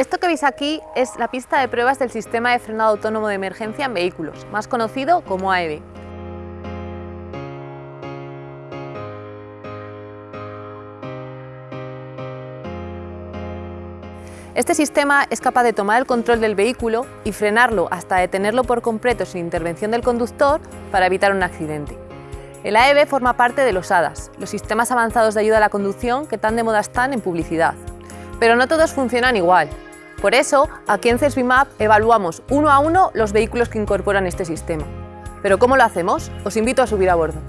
Esto que veis aquí es la pista de pruebas del sistema de frenado autónomo de emergencia en vehículos, más conocido como AEB. Este sistema es capaz de tomar el control del vehículo y frenarlo hasta detenerlo por completo sin intervención del conductor para evitar un accidente. El AEB forma parte de los ADAS, los sistemas avanzados de ayuda a la conducción que tan de moda están en publicidad. Pero no todos funcionan igual. Por eso, aquí en CESBIMAP evaluamos uno a uno los vehículos que incorporan este sistema. ¿Pero cómo lo hacemos? Os invito a subir a bordo.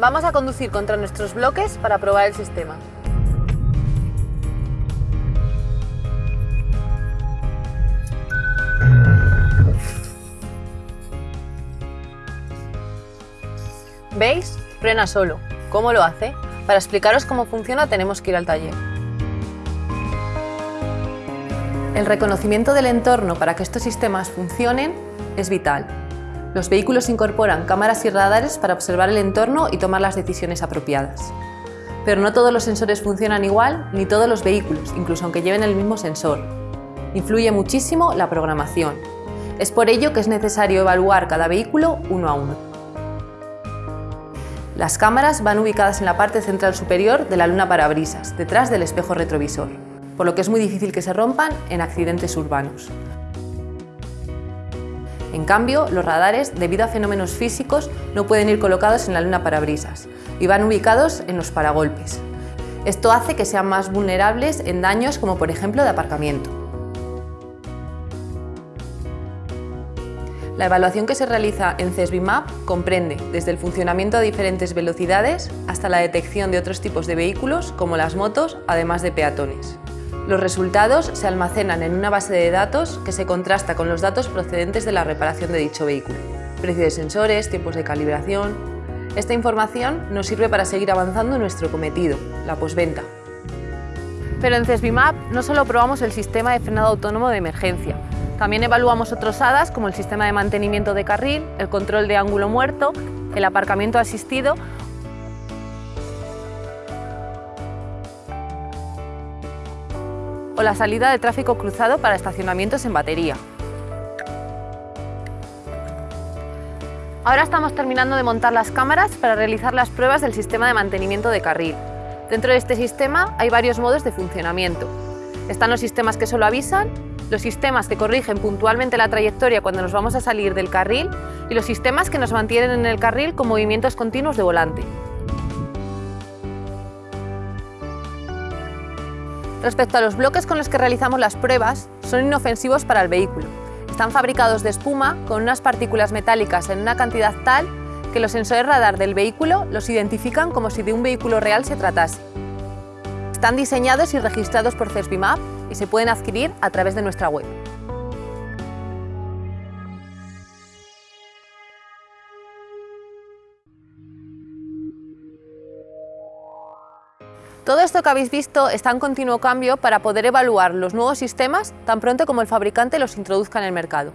Vamos a conducir contra nuestros bloques para probar el sistema. ¿Veis? Frena solo. ¿Cómo lo hace? Para explicaros cómo funciona tenemos que ir al taller. El reconocimiento del entorno para que estos sistemas funcionen es vital. Los vehículos incorporan cámaras y radares para observar el entorno y tomar las decisiones apropiadas. Pero no todos los sensores funcionan igual, ni todos los vehículos, incluso aunque lleven el mismo sensor. Influye muchísimo la programación. Es por ello que es necesario evaluar cada vehículo uno a uno. Las cámaras van ubicadas en la parte central superior de la luna parabrisas, detrás del espejo retrovisor, por lo que es muy difícil que se rompan en accidentes urbanos. En cambio, los radares, debido a fenómenos físicos, no pueden ir colocados en la luna parabrisas y van ubicados en los paragolpes. Esto hace que sean más vulnerables en daños como por ejemplo de aparcamiento. La evaluación que se realiza en CESBIMAP comprende desde el funcionamiento a diferentes velocidades hasta la detección de otros tipos de vehículos como las motos, además de peatones. Los resultados se almacenan en una base de datos que se contrasta con los datos procedentes de la reparación de dicho vehículo. Precio de sensores, tiempos de calibración... Esta información nos sirve para seguir avanzando en nuestro cometido, la posventa. Pero en CESBIMAP no solo probamos el sistema de frenado autónomo de emergencia, también evaluamos otros HADAS como el sistema de mantenimiento de carril, el control de ángulo muerto, el aparcamiento asistido o la salida de tráfico cruzado para estacionamientos en batería. Ahora estamos terminando de montar las cámaras para realizar las pruebas del sistema de mantenimiento de carril. Dentro de este sistema hay varios modos de funcionamiento. Están los sistemas que solo avisan los sistemas que corrigen puntualmente la trayectoria cuando nos vamos a salir del carril y los sistemas que nos mantienen en el carril con movimientos continuos de volante. Respecto a los bloques con los que realizamos las pruebas, son inofensivos para el vehículo. Están fabricados de espuma con unas partículas metálicas en una cantidad tal que los sensores radar del vehículo los identifican como si de un vehículo real se tratase. Están diseñados y registrados por CESBIMAP y se pueden adquirir a través de nuestra web. Todo esto que habéis visto está en continuo cambio para poder evaluar los nuevos sistemas tan pronto como el fabricante los introduzca en el mercado.